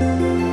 Música